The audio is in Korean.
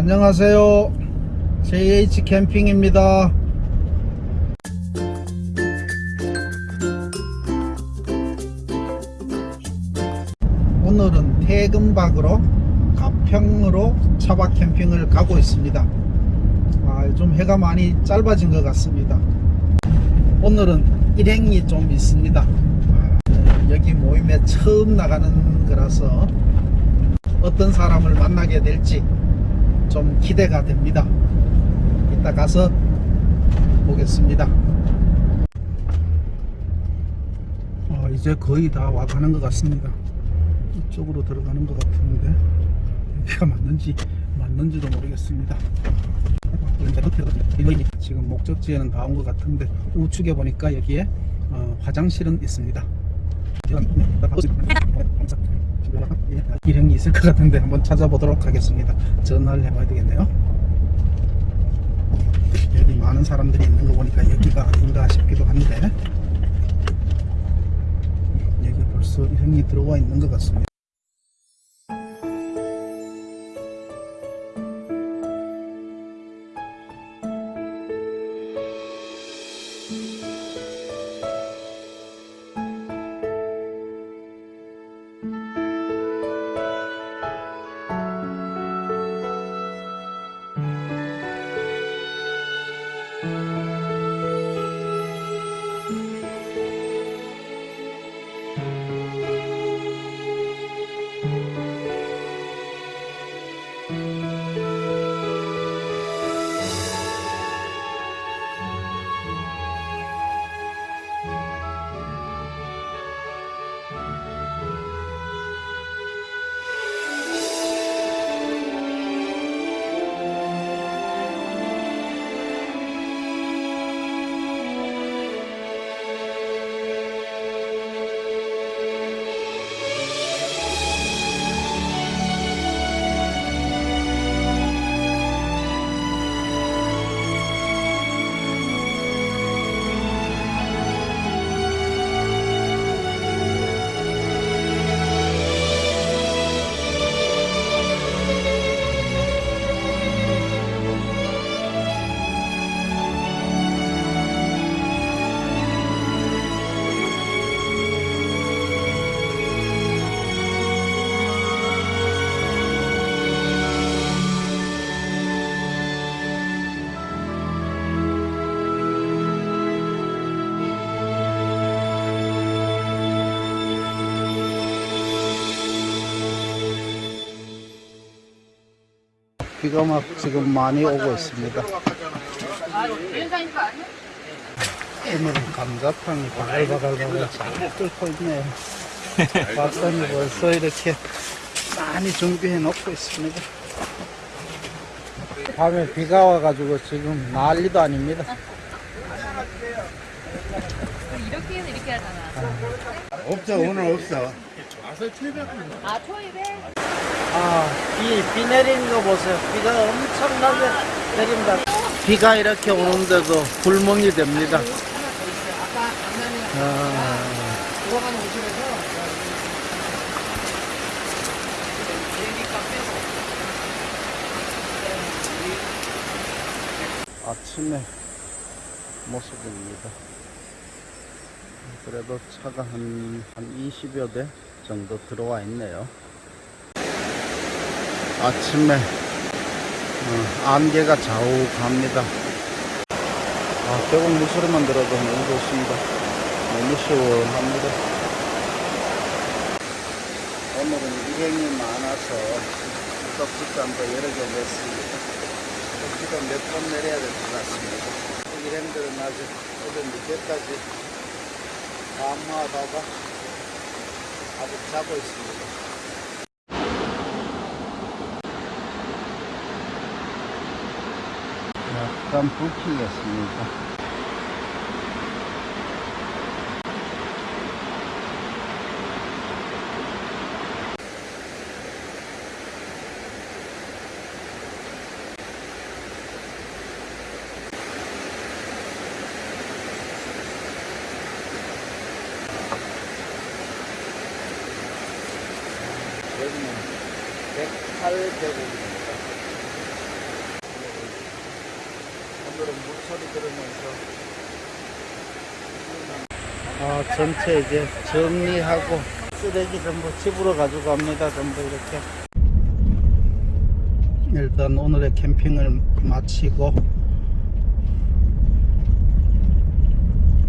안녕하세요. JH 캠핑입니다. 오늘은 퇴근박으로 가평으로 차박 캠핑을 가고 있습니다. 아, 요즘 해가 많이 짧아진 것 같습니다. 오늘은 일행이 좀 있습니다. 아, 여기 모임에 처음 나가는 거라서 어떤 사람을 만나게 될지 좀 기대가 됩니다. 이따 가서 보겠습니다. 어, 이제 거의 다 와가는 것 같습니다. 이쪽으로 들어가는 것 같은데 여기가 맞는지 맞는지도 모르겠습니다. 지금 목적지에는 다 온 것 같은데 우측에 보니까 여기에 어, 화장실은 있습니다. 일행이 있을 것 같은데 한번 찾아보도록 하겠습니다. 전화를 해봐야 되겠네요. 여기 많은 사람들이 있는 거 보니까 여기가 아닌가 싶기도 한데 여기 벌써 일행이 들어와 있는 것 같습니다. 비가 막 지금 많이 오고 있습니다. 오늘은 감자탕이 바글바글바글 잘 끓고 있네요. 봤더니 벌써 이렇게 많이 준비해 놓고 있습니다. 밤에 비가 와가지고 지금 난리도 아닙니다. 이렇게 해서 이렇게 하잖아. 없어 오늘 없어 아, 초입에? 아, 비, 비 내리는 거 보세요. 비가 엄청나게 내립니다. 비가 이렇게 오는데도 불멍이 됩니다. 아, 아침에 모습입니다. 그래도 차가 한, 한 20여 대 정도 들어와 있네요. 아침에 어, 안개가 좌우갑니다. 아, 계곡 물소리만 들어도 너무 좋습니다. 너무 시원합니다. 오늘은 일행이 많아서 떡집단도 여러 개 냈습니다. 떡집도 몇번 내려야 될 것 같습니다. 일행들은 아직 어제 늦게까지 밤마다가 아직 자고 있습니다. 약간 불키겠습니다. 여기는 108계곡입니다. 소리 들으면서 아 전체 이제 정리하고 쓰레기 전부 집으로 가지고 갑니다. 전부 이렇게. 일단 오늘의 캠핑을 마치고